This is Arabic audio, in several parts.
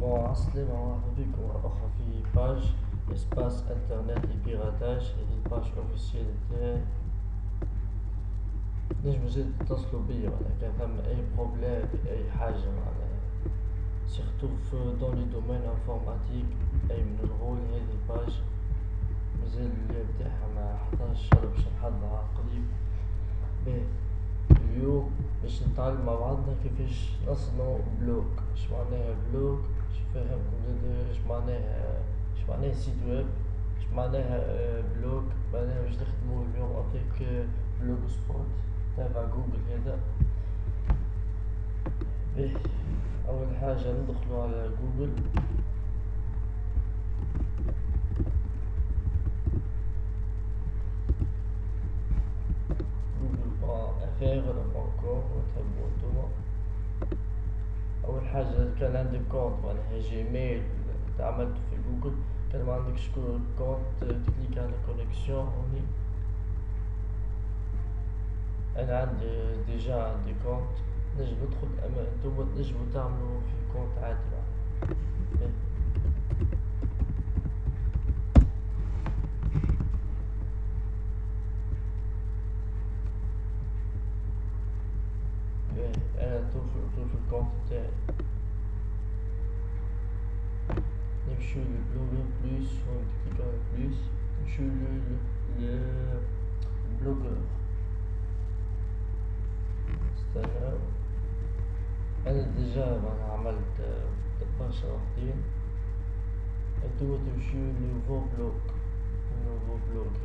bon عسلامة مرحبا بكم مرة أخرى في page espace internet ل piratage هذه ال page officielle تاعي. تنجمو زيد تتصلو بيا معناها كان ثم أي problème في أي حاجة معناها. surtout dans le domaine informatique أي من الغول هذه ال page مازال اللي بتاعها ما حطاش باش نحضرها قريب. باهي. اليوم باش نتعلم مع بعضنا كيفاش نصنعو blog اش معناها blog باش نفهمكم زادا اش معناها اش معناها site web اش معناها blog معناها باش نخدمو اليوم avec Blogspot تابع جوجل هذا باهي أول حاجة ندخلو على جوجل. افير ولا pas encore وتحبو نتوما اول حاجة كان عندك compte معناها جيميل تعملتو في جوجل كان معندكش compte تكليك على connexion هوني أنا عندي déjà عندي compte نجم ندخل اما نتوما تنجمو تعملو في compte عادي معناها أنا نشوف نشوف ال compte تاعي. نمشيو لل Blogger plus ونكليكو على plus. نمشيو لل Blogger نستناو أنا déjà معناها عملت برشا وحدين انتوما تمشيو ل nouveau blog. nouveau blog.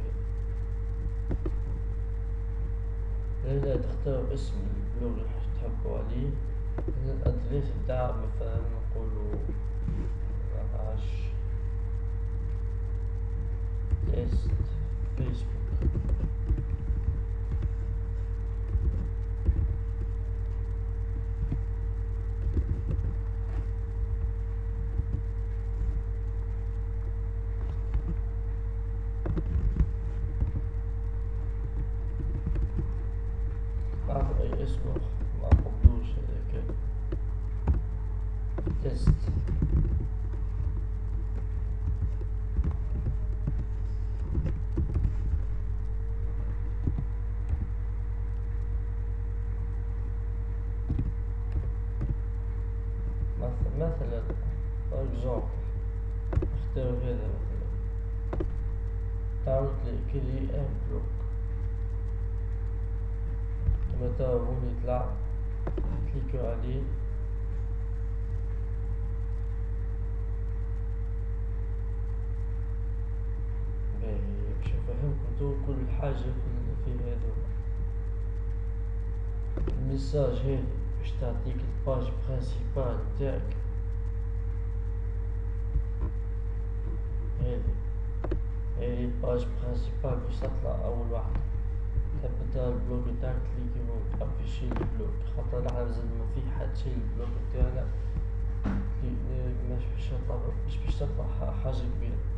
هنا تختار اسم البلوغ اللي تحبوا عليه الأدريس بتاع مثلا نقولو عش تيست فيسبوك نعرف اي اسم معقبلوش هذاك test مثلا par exemple اختار هذا مثلا تعرض لي créer un blog متى هون يطلع كليكو عليه باهي باش تو كل حاجة في هذا ال message هذي باش تعطيك ال page principale تاعك. هذي هذي ال page principale باش تطلع أول واحدة انت ال blog تاعك تليكي هون afficher ال blog. خاطر مازال ما في حد شي ال blog تاعنا. مش باش تطلع مش باش تطلع حاجة كبيرة.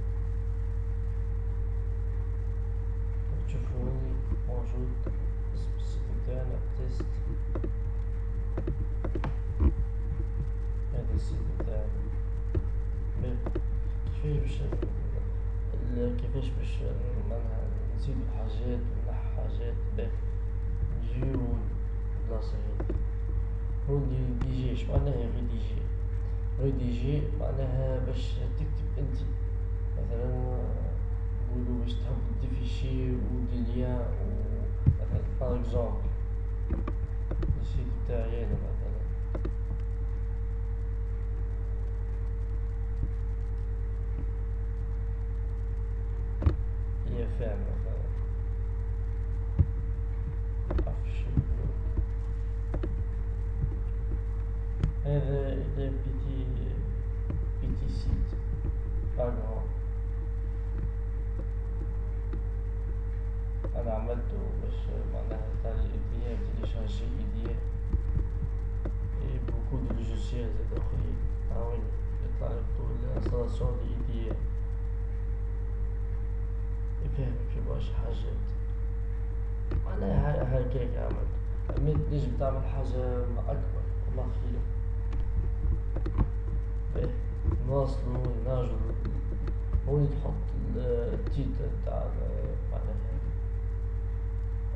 تاعنا test هذا ال site تاعنا كيفاش باش كيفاش باش معناها نزيدو حاجات ونحو حاجات باهي نجيو البلاصة هادي rédiger اش معناها rédiger rédiger معناها باش تكتب أنت. مثلا نقولو باش تهبط des fichiers و des liens و مثلا par exemple السيت تاعي أنا مثلا هي فاهم مثلا هذا إذا بيتي بيتي سيت باغرام أنا عملته باش معناها تاع تيليشارجي إيديا اي بوكو دو لوجيسيال زاد آخرين هاوين يطلع لك طول الانستالاسيون لإيديا يفهمك في برشا حاجات معناها هكاك عملت أما تنجم تعمل حاجة أكبر الله خير باهي نواصلو نرجعو هوني تحط التيتر تاع معناها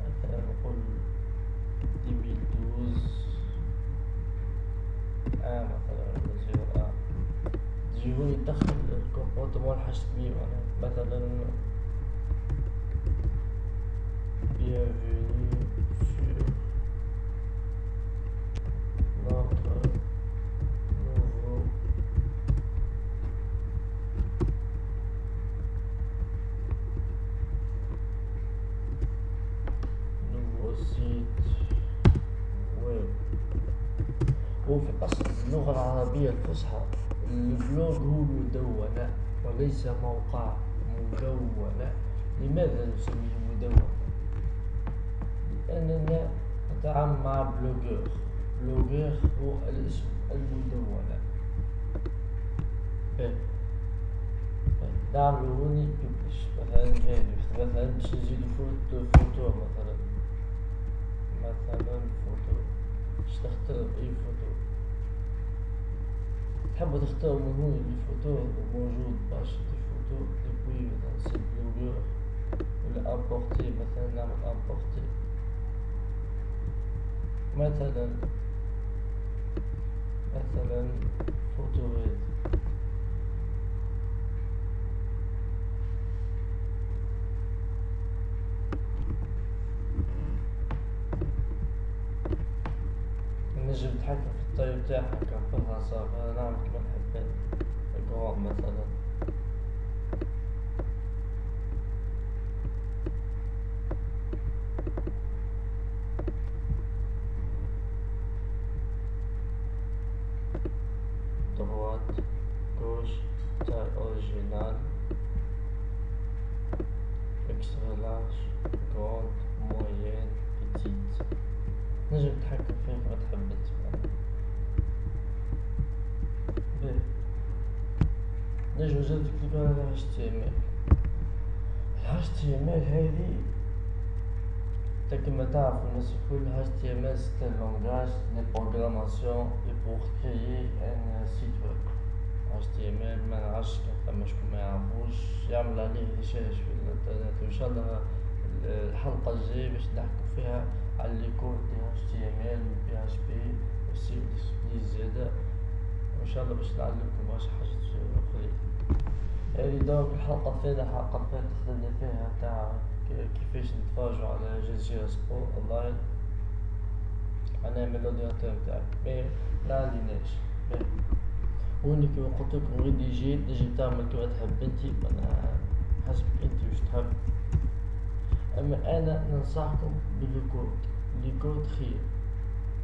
مثلا نقول دي دوز آه مثلا تجي هوني تدخل الكومبورتمون حاجة كبيرة معناها مثلا bienvenue sur notre nouveau nouveau site web وفي أصل اللغة العربية الفصحى البلوغ هو مدونة وليس موقع مدونة. لماذا نسميه مدونة؟ أننا نتعامل مع Blogger Blogger هو الاسم المدونة. نعملو هوني ببلش مثلا هادي مثلا باش نزيدو photo photo مثلا. مثلا فوتو. باش تختار أي فوتو. تحبو تختارو من هوني les photos موجود باش des photos depuis مثلا c'est Blogger ولا importer مثلا نعمل importer مثلا مثلا فوتوغيت نجم نتحكم في ال taille تاعها كنفرها صافي نعمل كيما نحب الكواب مثلا. droite, gauche, taille originale, extra large, grande, moyenne, petite نجم تتحكم فيها كما تحب باهي نجم زاد تكتب على ال HTML ال HTML هذي كما تعرف الناس الكل HTML c'est un langage de programmation et pour créer un site web. HTML ما نعرفش كان فما شكون ما يعرفوش يعمل عليه ريشيرش في الانترنت وان شاء الله الحلقة الجاية باش نحكو فيها على les codes de HTML و PHP و C و زادا وان الله باش نعلمكم برشا حاجات اخرين هذه donc الحلقة الثانية الحلقة خدمنا فيها تاع كيفاش نتفرجوا على جزيرة سبور أونلاين. أنا من ال ordinateur نتاعي mais معنديناش هوني كيما قلتلكم غير دي جي تنجم تعمل كيما تحب انتي أنا حسب أنتي واش تحب. أما أنا ننصحكم بال code. les codes خير.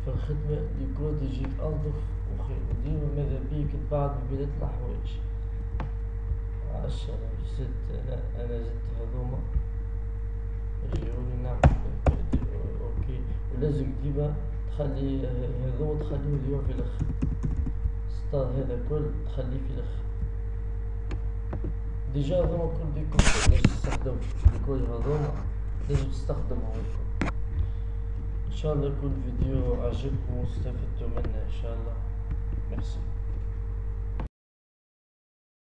في الخدمة les codes يجيك انظف وديما ماذا بيك بعض بداية الحوايج عشرة ستة أنا أنا زدت هذوما يجيوني نعمل OK. ولازم ديما تخلي هذوما تخليه ديما في الآخر ستار هذا كل تخليه في الآخر ديجا هذوما كل ديكور. باش تستخدم ديكور هذوما لازم تستخدمهم إن شاء الله يكون الفيديو عجبكم واستفدتوا منه إن شاء الله. Yes.